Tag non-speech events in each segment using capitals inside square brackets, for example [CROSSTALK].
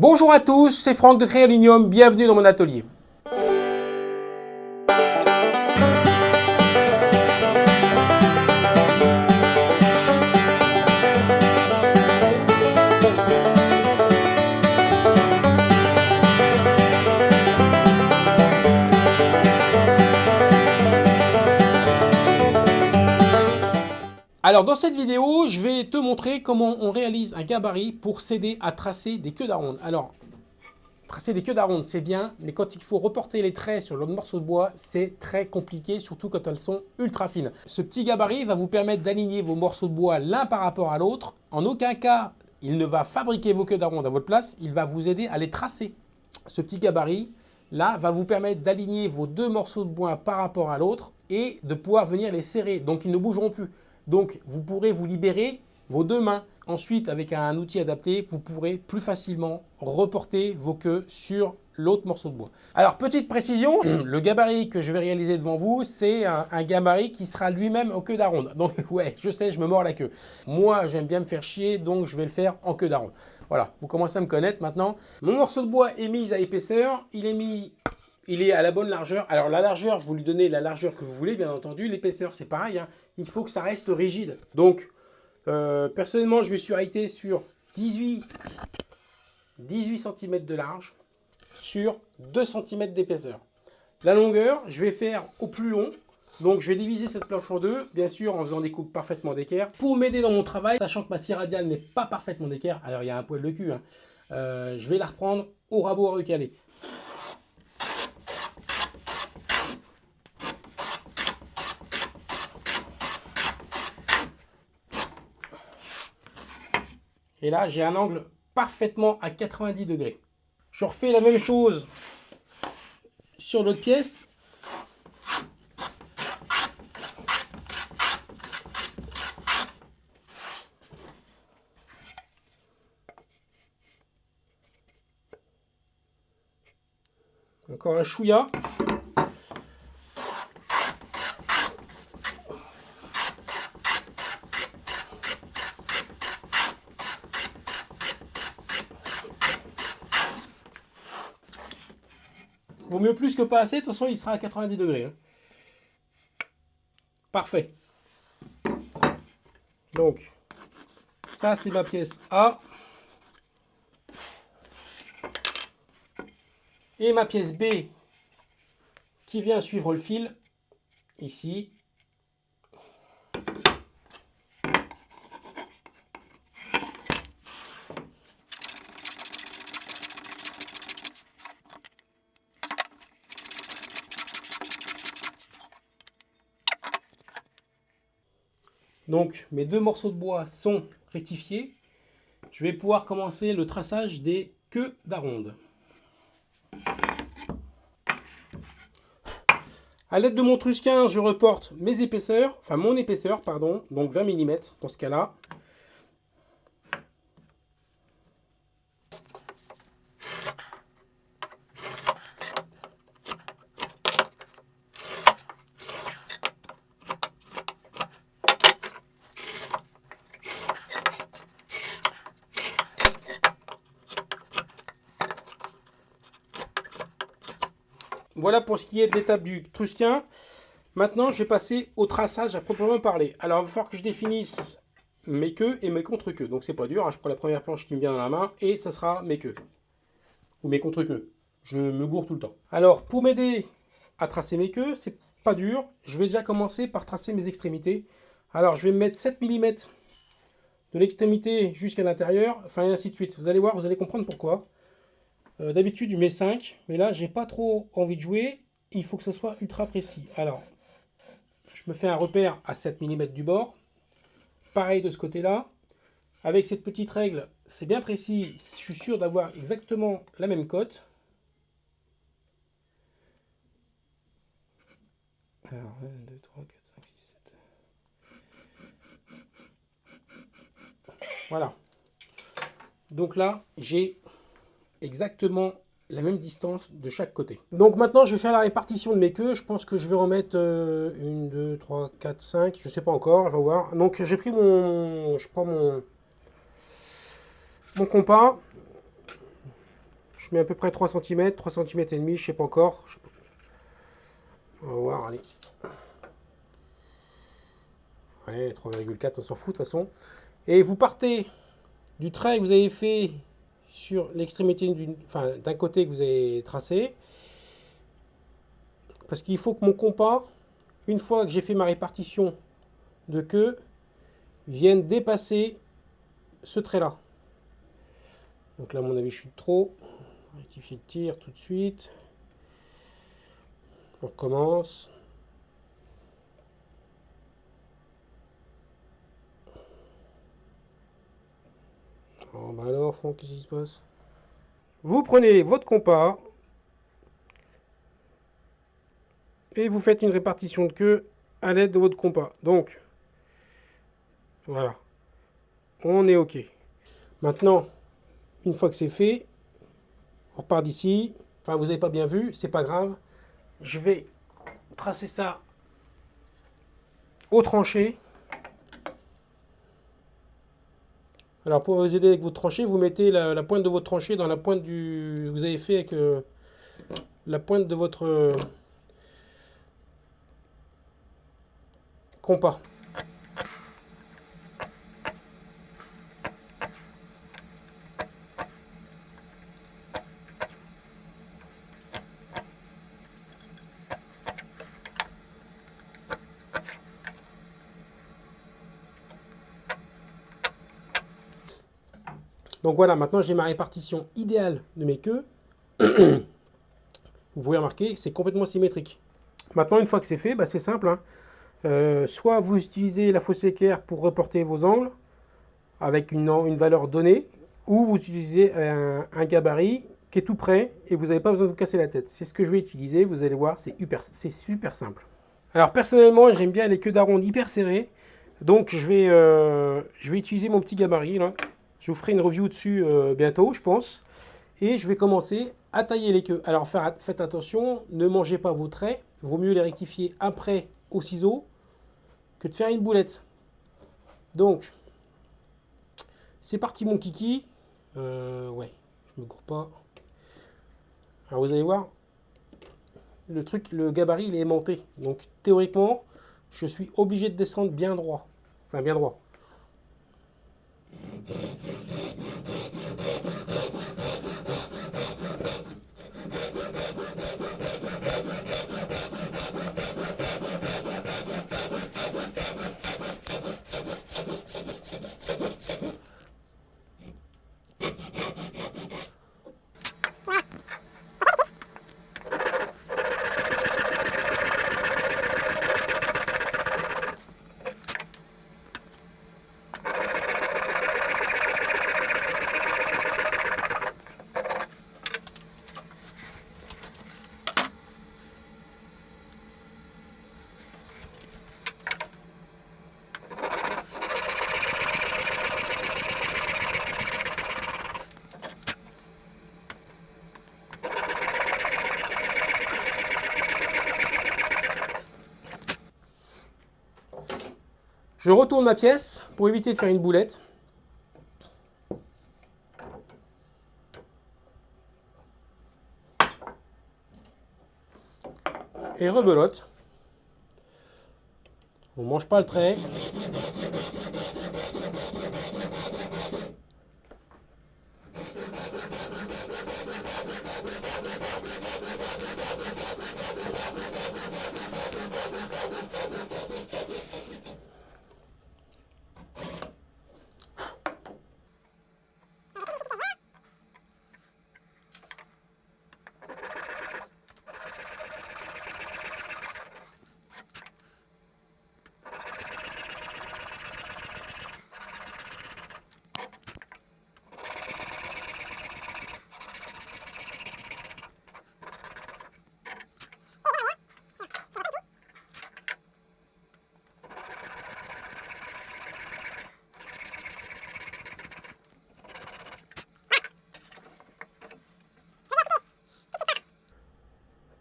Bonjour à tous, c'est Franck de Créalinium, bienvenue dans mon atelier. Dans cette vidéo, je vais te montrer comment on réalise un gabarit pour s'aider à tracer des queues d'aronde. Alors, tracer des queues d'aronde, c'est bien, mais quand il faut reporter les traits sur le morceau de bois, c'est très compliqué, surtout quand elles sont ultra fines. Ce petit gabarit va vous permettre d'aligner vos morceaux de bois l'un par rapport à l'autre. En aucun cas, il ne va fabriquer vos queues d'aronde à votre place, il va vous aider à les tracer. Ce petit gabarit, là, va vous permettre d'aligner vos deux morceaux de bois par rapport à l'autre et de pouvoir venir les serrer, donc ils ne bougeront plus. Donc, vous pourrez vous libérer vos deux mains. Ensuite, avec un outil adapté, vous pourrez plus facilement reporter vos queues sur l'autre morceau de bois. Alors, petite précision, [CLEARS THROAT] le gabarit que je vais réaliser devant vous, c'est un, gabarit qui sera lui-même en queue d'aronde. Donc, [LAUGHS] ouais, je sais, je me mords la queue. Moi, j'aime bien me faire chier, donc je vais le faire en queue d'aronde. Voilà, vous commencez à me connaître maintenant. Mon morceau de bois est mis à épaisseur. Il est mis il est à la bonne largeur. Alors la largeur, vous lui donnez la largeur que vous voulez, bien entendu. L'épaisseur, c'est pareil. Hein. Il faut que ça reste rigide. Donc, euh, personnellement, je me suis arrêté sur 18, 18 cm de large sur 2 cm d'épaisseur. La longueur, je vais faire au plus long. Donc je vais diviser cette planche en deux, bien sûr en faisant des coupes parfaitement d'équerre. Pour m'aider dans mon travail, sachant que ma scie radiale n'est pas parfaitement d'équerre, alors il y a un poil de cul, hein, euh, je vais la reprendre au rabot à recaler. Et là, j'ai un angle parfaitement à 90 degrés. Je refais la même chose sur l'autre pièce. Encore un chouïa. Pas assez, de toute façon il sera à 90 degrés. Hein. Parfait. Donc, ça c'est ma pièce A. Et ma pièce B qui vient suivre le fil, ici. Donc mes deux morceaux de bois sont rectifiés. Je vais pouvoir commencer le traçage des queues d'aronde. A l'aide de mon trusquin, je reporte mes épaisseurs, enfin mon épaisseur, pardon, donc 20 mm dans ce cas-là. Voilà pour ce qui est de l'étape du trusquin. Maintenant, je vais passer au traçage à proprement parler. Alors, il va falloir que je définisse mes queues et mes contre-queues. Donc, c'est pas dur. Hein. Je prends la première planche qui me vient dans la main et ça sera mes queues. Ou mes contre-queues. Je me gourre tout le temps. Alors, pour m'aider à tracer mes queues, c'est pas dur. Je vais déjà commencer par tracer mes extrémités. Alors, je vais me mettre 7 mm de l'extrémité jusqu'à l'intérieur, enfin, et ainsi de suite. Vous allez voir, vous allez comprendre pourquoi. Euh, d'habitude, je mets 5, mais là, j'ai pas trop envie de jouer. Il faut que ce soit ultra précis. Alors, je me fais un repère à 7 mm du bord. Pareil de ce côté-là. Avec cette petite règle, c'est bien précis. Je suis sûr d'avoir exactement la même cote. Alors, 1, 2, 3, 4, 5, 6, 7. Voilà. Donc là, j'ai exactement la même distance de chaque côté. Donc maintenant, je vais faire la répartition de mes queues. Je pense que je vais remettre euh, une, deux, trois, quatre, cinq. Je sais pas encore, je vais voir. Donc j'ai pris mon... Je prends mon... Mon compas. Je mets à peu près 3 cm, 3 cm et demi, je sais pas encore. On va voir, allez. Ouais, 3,4, on s'en fout de toute façon. Et vous partez du trait que vous avez fait sur l'extrémité d'un côté que vous avez tracé. Parce qu'il faut que mon compas, une fois que j'ai fait ma répartition de queue, vienne dépasser ce trait-là. Donc là, à mon avis, je suis trop. Rectifier le tir tout de suite. On recommence. Oh, bah alors, qu'est-ce qui se passe? Vous prenez votre compas et vous faites une répartition de queue à l'aide de votre compas. Donc, voilà. On est OK. Maintenant, une fois que c'est fait, on repart d'ici. Enfin, vous n'avez pas bien vu, c'est pas grave. Je vais tracer ça au tranché. Alors pour vous aider avec votre tranché, vous mettez la, pointe de votre tranché dans la pointe du... Vous avez fait avec euh, la pointe de votre euh, compas. Donc voilà, maintenant j'ai ma répartition idéale de mes queues. [COUGHS] Vous pouvez remarquer, c'est complètement symétrique. Maintenant, une fois que c'est fait, bah, c'est simple. Hein. Euh, soit vous utilisez la fausse équerre pour reporter vos angles avec une, une valeur donnée, ou vous utilisez un, gabarit qui est tout prêt et vous n'avez pas besoin de vous casser la tête. C'est ce que je vais utiliser, vous allez voir, c'est super, super simple. Alors personnellement, j'aime bien les queues d'aronde hyper serrées, donc je vais, euh, je vais utiliser mon petit gabarit là. Je vous ferai une review dessus euh, bientôt, je pense. Et je vais commencer à tailler les queues. Alors faites attention, ne mangez pas vos traits. Vaut mieux les rectifier après au ciseau que de faire une boulette. Donc, c'est parti mon kiki. Euh, ouais, je me cours pas. Alors vous allez voir, le truc, le gabarit, il est aimanté. Donc théoriquement, je suis obligé de descendre bien droit. Enfin, bien droit. Je retourne ma pièce pour éviter de faire une boulette. Et rebelote. On ne mange pas le trait.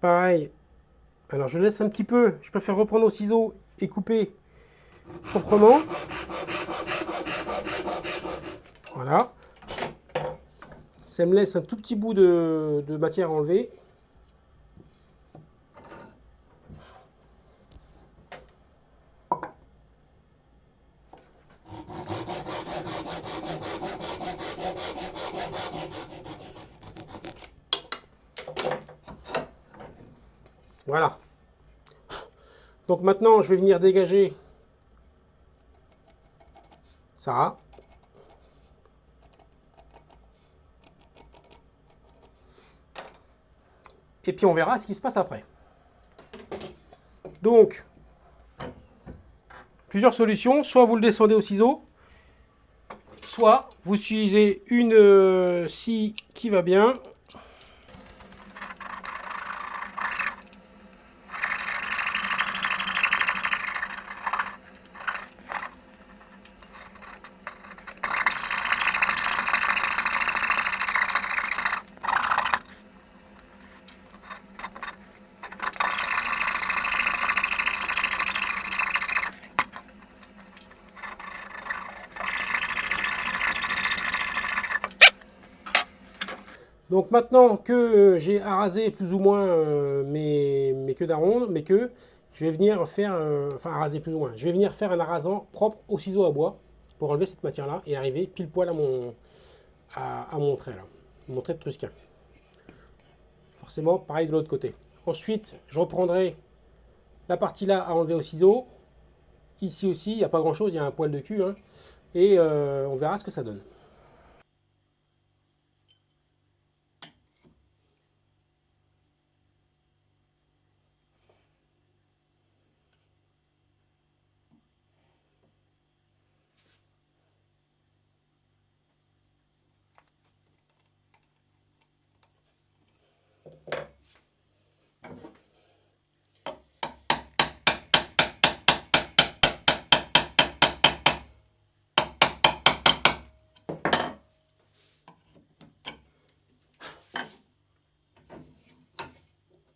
Pareil. Alors je laisse un petit peu. Je préfère reprendre au ciseau et couper proprement. Voilà. Ça me laisse un tout petit bout de, matière à enlever. Voilà. Donc maintenant, je vais venir dégager ça. Et puis on verra ce qui se passe après. Donc, plusieurs solutions. Soit vous le descendez au ciseau, soit vous utilisez une euh, scie qui va bien, maintenant que euh, j'ai arasé plus ou moins euh, mes, queues d'aronde, je vais venir faire, euh, enfin plus ou moins, je vais venir faire un arasant propre au ciseau à bois pour enlever cette matière-là et arriver pile poil à mon, trait là, mon trait de trusquin. Forcément, pareil de l'autre côté. Ensuite, je reprendrai la partie là à enlever au ciseau. Ici aussi, il n'y a pas grand chose, il y a un poil de cul. Hein. et on verra ce que ça donne.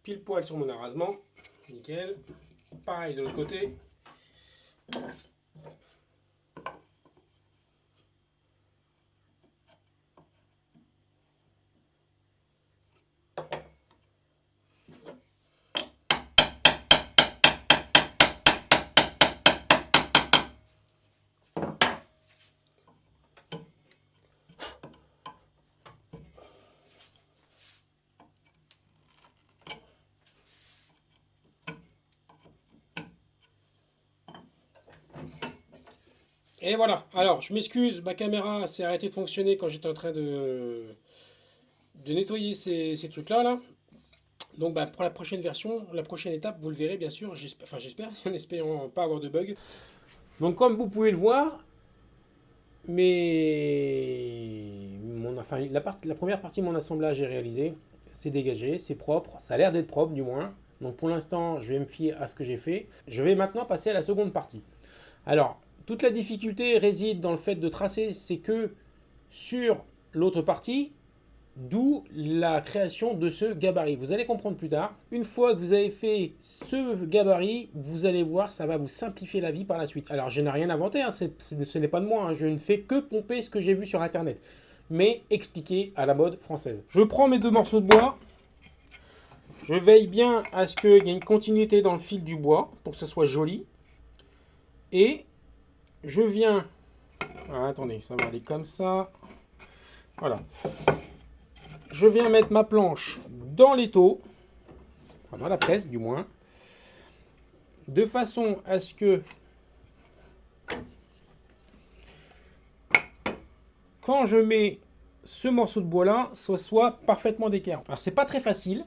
Pile poil sur mon arasement. Nickel. Pareil de l'autre côté. Et voilà. Alors, je m'excuse, ma caméra s'est arrêtée de fonctionner quand j'étais en train de, nettoyer ces, trucs-là. Là. Donc, bah, pour la prochaine version, la prochaine étape, vous le verrez bien sûr. Enfin, j'espère, [LAUGHS] en espérant pas avoir de bug. Donc, comme vous pouvez le voir, mais la première partie de mon assemblage est réalisée. C'est dégagé, c'est propre. Ça a l'air d'être propre, du moins. Donc, pour l'instant, je vais me fier à ce que j'ai fait. Je vais maintenant passer à la seconde partie. Alors, toute la difficulté réside dans le fait de tracer, c'est que sur l'autre partie, d'où la création de ce gabarit. Vous allez comprendre plus tard. Une fois que vous avez fait ce gabarit, vous allez voir, ça va vous simplifier la vie par la suite. Alors, je n'ai rien inventé, hein, ce n'est pas de moi, hein. je ne fais que pomper ce que j'ai vu sur Internet, mais expliqué à la mode française. Je prends mes deux morceaux de bois, je veille bien à ce qu'il y ait une continuité dans le fil du bois, pour que ce soit joli, et je viens... Ah, attendez, ça va aller comme ça. Voilà. Je viens mettre ma planche dans l'étau, enfin dans la presse du moins, de façon à ce que quand je mets ce morceau de bois là, ce soit parfaitement d'équerre. Alors c'est pas très facile.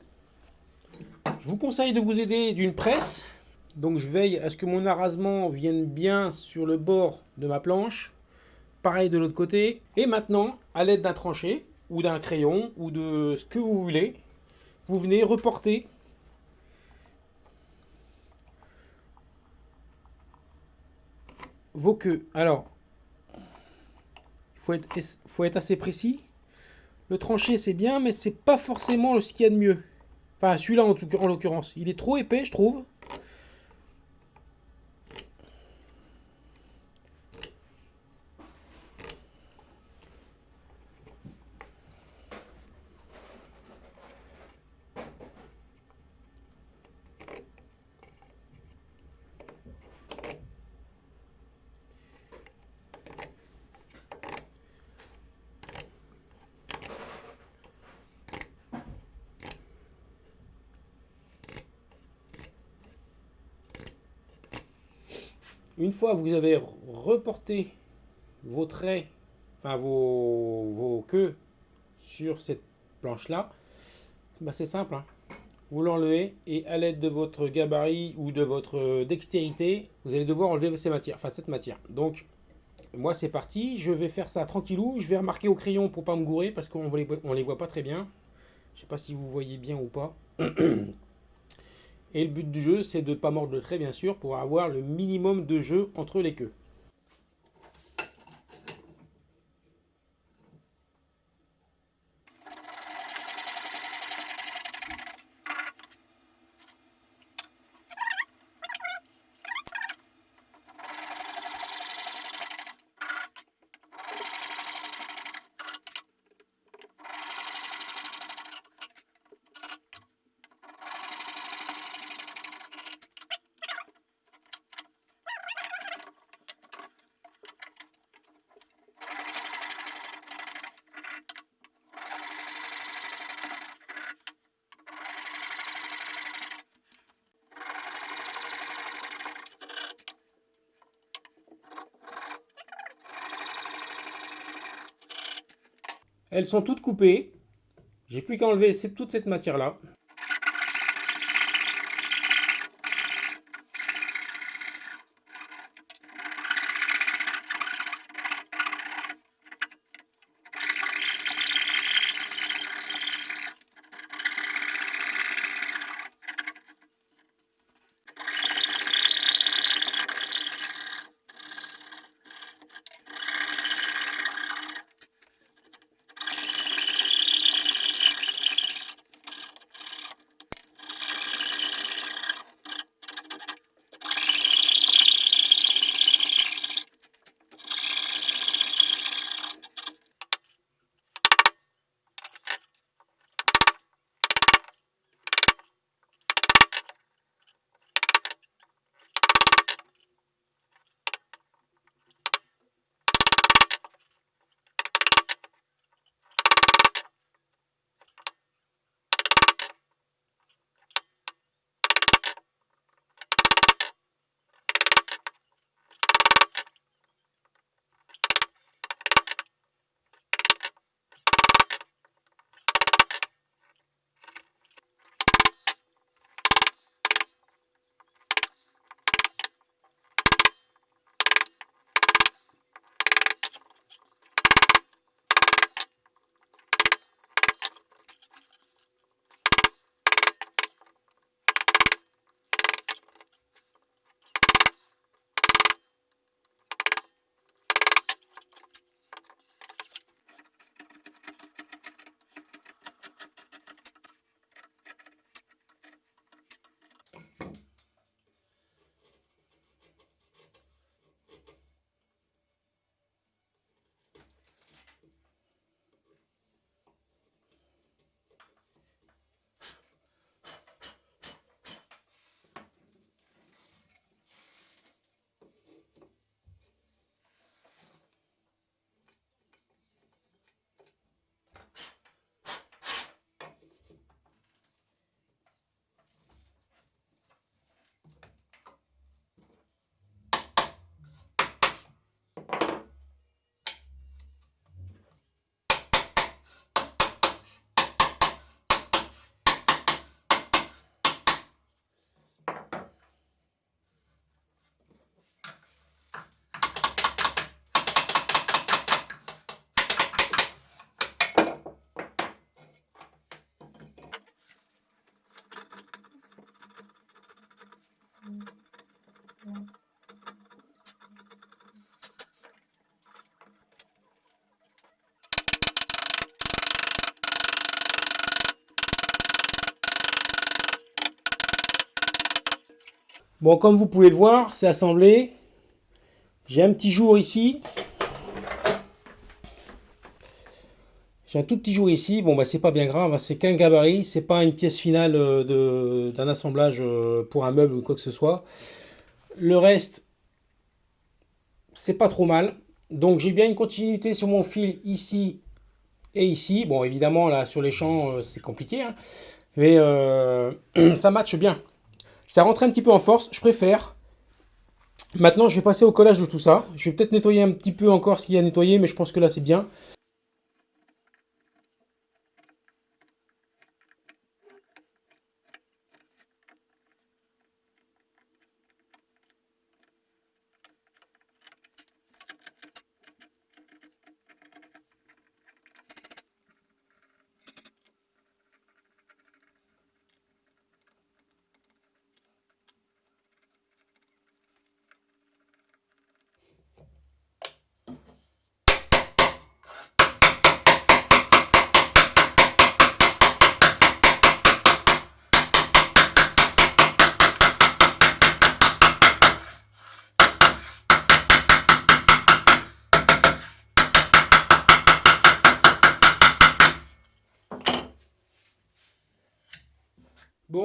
Je vous conseille de vous aider d'une presse donc je veille à ce que mon arasement vienne bien sur le bord de ma planche. Pareil de l'autre côté. Et maintenant, à l'aide d'un tranché, ou d'un crayon, ou de ce que vous voulez, vous venez reporter vos queues. Alors, il faut être, assez précis. Le tranché c'est bien, mais c'est pas forcément ce qu'il y a de mieux. Enfin, celui-là en l'occurrence. Il est trop épais, je trouve. Une fois que vous avez reporté vos traits, enfin vos, vos queues sur cette planche-là, bah c'est simple. Hein. Vous l'enlevez et à l'aide de votre gabarit ou de votre dextérité, vous allez devoir enlever ces matières, enfin cette matière. Donc moi c'est parti, je vais faire ça tranquillou, je vais remarquer au crayon pour pas me gourer parce qu'on les, on les voit pas très bien. Je sais pas si vous voyez bien ou pas. [CLEARS THROAT] Et le but du jeu c'est de ne pas mordre le trait bien sûr pour avoir le minimum de jeu entre les queues. Elles sont toutes coupées. J'ai plus qu'à enlever toute cette matière-là. Bon, comme vous pouvez le voir, c'est assemblé. J'ai un petit jour ici. J'ai un tout petit jour ici. Bon, bah, c'est pas bien grave. Hein. C'est qu'un gabarit. C'est pas une pièce finale euh, d'un assemblage euh, pour un meuble ou quoi que ce soit. Le reste, c'est pas trop mal. Donc, j'ai bien une continuité sur mon fil ici et ici. Bon, évidemment, là, sur les champs, euh, c'est compliqué. Hein. Mais [CLEARS THROAT] ça matche bien. Ça rentre un petit peu en force. Je préfère. Maintenant, je vais passer au collage de tout ça. Je vais peut-être nettoyer un petit peu encore ce qu'il y a à nettoyer, mais je pense que là, c'est bien.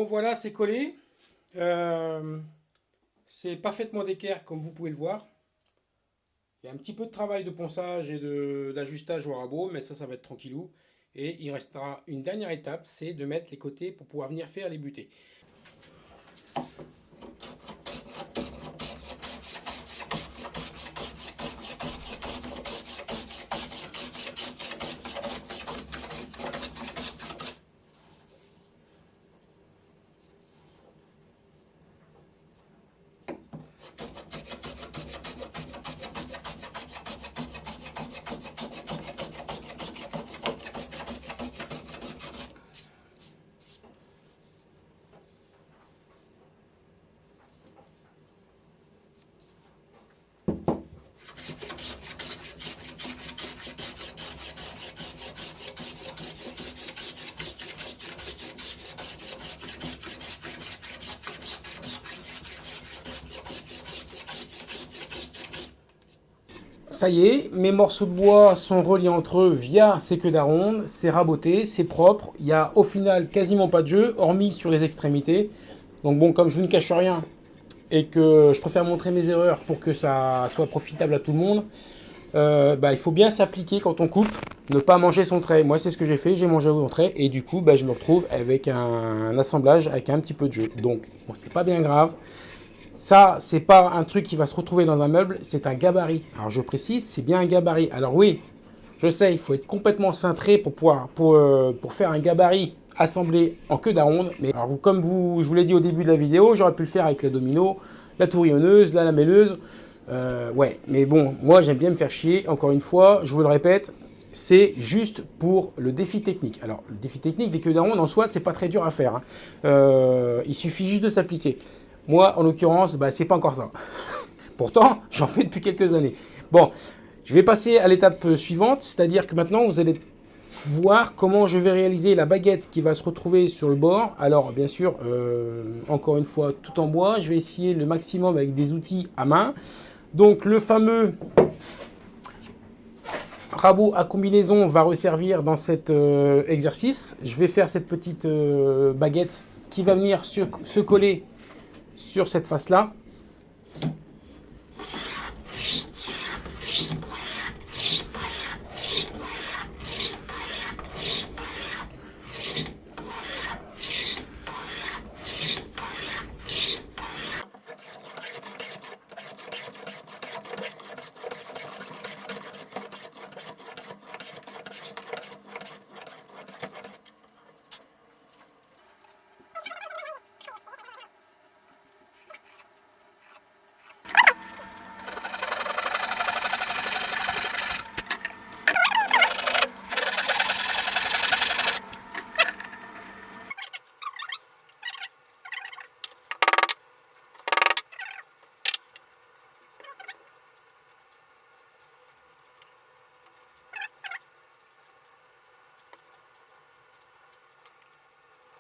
Voilà, c'est collé. Euh, c'est parfaitement d'équerre, comme vous pouvez le voir. Il y a un petit peu de travail de ponçage et d'ajustage au rabot, mais ça, ça va être tranquillou. Et il restera une dernière étape, c'est de mettre les côtés pour pouvoir venir faire les butées. Ça y est, mes morceaux de bois sont reliés entre eux via ces queues d'aronde, c'est raboté, c'est propre, il n'y a au final quasiment pas de jeu, hormis sur les extrémités. Donc bon, comme je ne cache rien et que je préfère montrer mes erreurs pour que ça soit profitable à tout le monde, euh, bah, il faut bien s'appliquer quand on coupe, ne pas manger son trait. Moi, c'est ce que j'ai fait, j'ai mangé mon trait et du coup, bah, je me retrouve avec un, assemblage avec un petit peu de jeu. Donc, bon, c'est pas bien grave. Ça, c'est pas un truc qui va se retrouver dans un meuble, c'est un gabarit. Alors je précise, c'est bien un gabarit. Alors oui, je sais, il faut être complètement cintré pour pouvoir euh, faire un gabarit assemblé en queue d'aronde. Mais comme vous, je vous l'ai dit au début de la vidéo, j'aurais pu le faire avec la domino, la tourillonneuse, la lamelleuse. Euh, ouais, mais bon, moi j'aime bien me faire chier. Encore une fois, je vous le répète, c'est juste pour le défi technique. Alors, le défi technique des queues d'aronde en soi, c'est pas très dur à faire. Hein. Euh, il suffit juste de s'appliquer. Moi, en l'occurrence, bah, c'est pas encore ça. [LAUGHS] Pourtant, j'en fais depuis quelques années. Bon, je vais passer à l'étape suivante, c'est-à-dire que maintenant, vous allez voir comment je vais réaliser la baguette qui va se retrouver sur le bord. Alors, bien sûr, euh, encore une fois, tout en bois. Je vais essayer le maximum avec des outils à main. Donc, le fameux rabot à combinaison va resservir dans cet euh, exercice. Je vais faire cette petite euh, baguette qui va venir se coller sur cette face-là.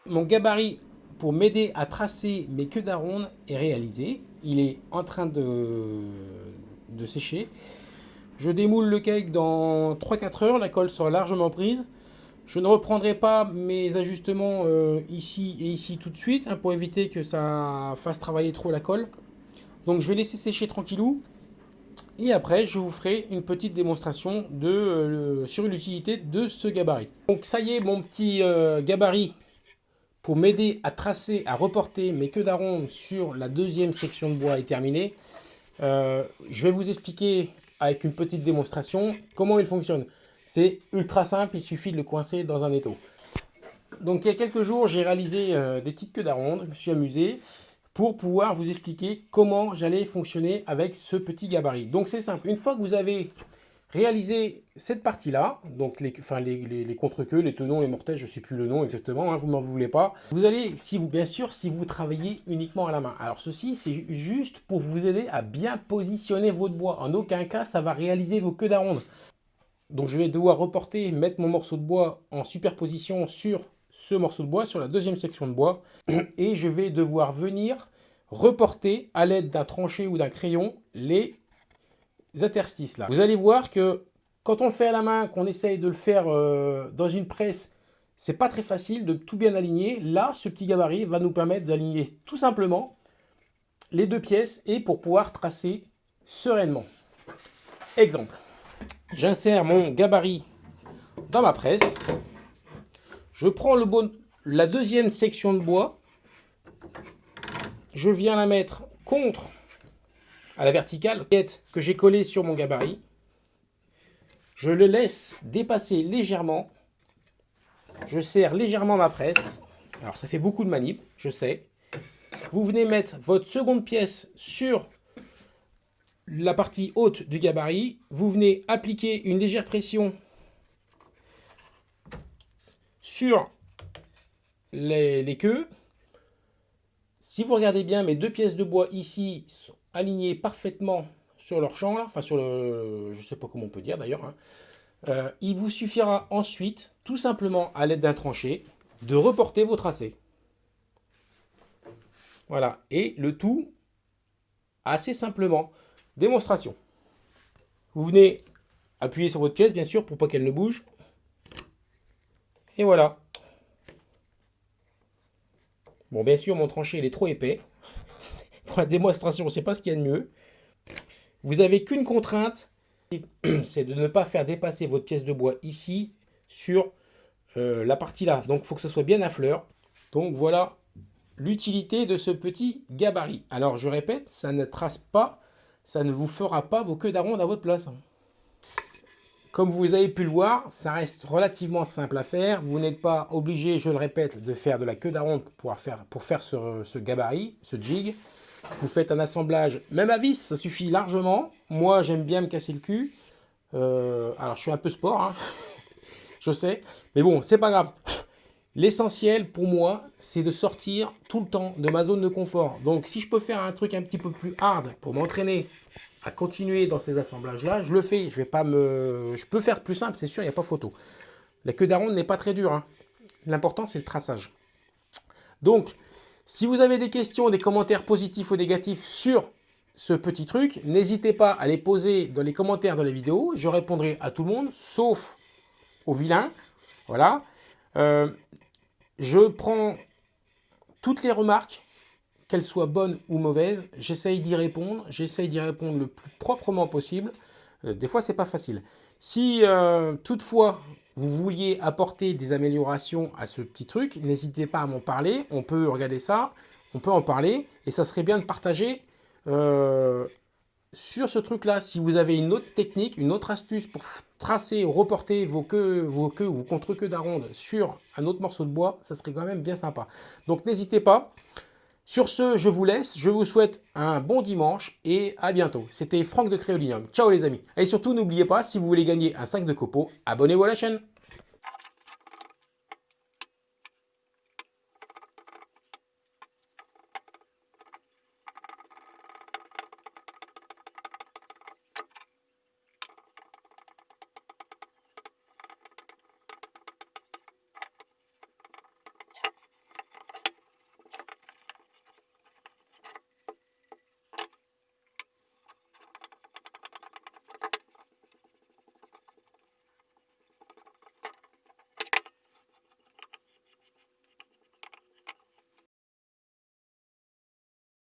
Mon gabarit pour m'aider à tracer mes queues d'aronde est réalisé. Il est en train de, sécher. Je démoule le cake dans 3-4 heures, la colle sera largement prise. Je ne reprendrai pas mes ajustements euh, ici et ici tout de suite hein, pour éviter que ça fasse travailler trop la colle. Donc je vais laisser sécher tranquillou. Et après, je vous ferai une petite démonstration euh, sur l'utilité de ce gabarit. Donc ça y est, mon petit euh, gabarit pour m'aider à tracer, à reporter mes queues d'aronde sur la deuxième section de bois est terminée. Euh, je vais vous expliquer avec une petite démonstration comment il fonctionne. C'est ultra simple, il suffit de le coincer dans un étau. Donc il y a quelques jours, j'ai réalisé euh, des petites queues d'aronde, je me suis amusé pour pouvoir vous expliquer comment j'allais fonctionner avec ce petit gabarit. Donc c'est simple, une fois que vous avez réalisé cette partie-là, donc les, enfin, les, les, contre-queues, les tenons, les mortels, je ne sais plus le nom exactement, hein, vous m'en voulez pas. Vous allez, si vous, bien sûr, si vous travaillez uniquement à la main. Alors ceci, c'est juste pour vous aider à bien positionner votre bois. En aucun cas, ça va réaliser vos queues d'aronde. Donc je vais devoir reporter, mettre mon morceau de bois en superposition sur ce morceau de bois, sur la deuxième section de bois. Et je vais devoir venir reporter à l'aide d'un tranché ou d'un crayon les interstices là. Vous allez voir que quand on fait à la main, qu'on essaye de le faire euh, dans une presse, c'est pas très facile de tout bien aligner. Là, ce petit gabarit va nous permettre d'aligner tout simplement les deux pièces et pour pouvoir tracer sereinement. Exemple, j'insère mon gabarit dans ma presse. Je prends le bon, la deuxième section de bois. Je viens la mettre contre à la verticale que j'ai collé sur mon gabarit. Je le laisse dépasser légèrement. Je serre légèrement ma presse. Alors ça fait beaucoup de manip, je sais. Vous venez mettre votre seconde pièce sur la partie haute du gabarit. Vous venez appliquer une légère pression sur les, les queues. Si vous regardez bien, mes deux pièces de bois ici alignés parfaitement sur leur champ, là, enfin sur le, je sais pas comment on peut dire d'ailleurs, hein. euh, il vous suffira ensuite, tout simplement à l'aide d'un tranché, de reporter vos tracés. Voilà, et le tout assez simplement. Démonstration. Vous venez appuyer sur votre pièce, bien sûr, pour pas qu'elle ne bouge. Et voilà. Bon, bien sûr, mon tranché, il est trop épais pour la démonstration, c'est pas ce qu'il y a de mieux. Vous n'avez qu'une contrainte, [CLEARS THROAT] c'est de ne pas faire dépasser votre pièce de bois ici sur euh, la partie là. Donc il faut que ce soit bien à fleur. Donc voilà l'utilité de ce petit gabarit. Alors je répète, ça ne trace pas, ça ne vous fera pas vos queues d'aronde à votre place. Comme vous avez pu le voir, ça reste relativement simple à faire. Vous n'êtes pas obligé, je le répète, de faire de la queue d'aronde pour faire, ce gabarit, ce jig. Vous faites un assemblage, même à vis, ça suffit largement. Moi, j'aime bien me casser le cul. Euh, alors, je suis un peu sport, hein. [LAUGHS] je sais. Mais bon, c'est pas grave. L'essentiel pour moi, c'est de sortir tout le temps de ma zone de confort. Donc, si je peux faire un truc un petit peu plus hard pour m'entraîner à continuer dans ces assemblages-là, je le fais. Je vais pas me, je peux faire plus simple, c'est sûr, il n'y a pas photo. La queue d'aronde n'est pas très dure. Hein. L'important, c'est le traçage. Donc, si vous avez des questions, des commentaires positifs ou négatifs sur ce petit truc, n'hésitez pas à les poser dans les commentaires de la vidéo. Je répondrai à tout le monde, sauf aux vilains. Voilà. Euh, je prends toutes les remarques, qu'elles soient bonnes ou mauvaises. J'essaye d'y répondre. J'essaye d'y répondre le plus proprement possible. Euh, des fois, c'est pas facile. Si euh, toutefois vous vouliez apporter des améliorations à ce petit truc, n'hésitez pas à m'en parler. On peut regarder ça, on peut en parler. Et ça serait bien de partager euh, sur ce truc-là. Si vous avez une autre technique, une autre astuce pour tracer reporter vos queues, vos queues ou contre-queues d'aronde sur un autre morceau de bois, ça serait quand même bien sympa. Donc n'hésitez pas. Sur ce, je vous laisse. Je vous souhaite un bon dimanche et à bientôt. C'était Franck de Créolinium. Ciao les amis. Et surtout, n'oubliez pas, si vous voulez gagner un sac de copeaux, abonnez-vous à la chaîne.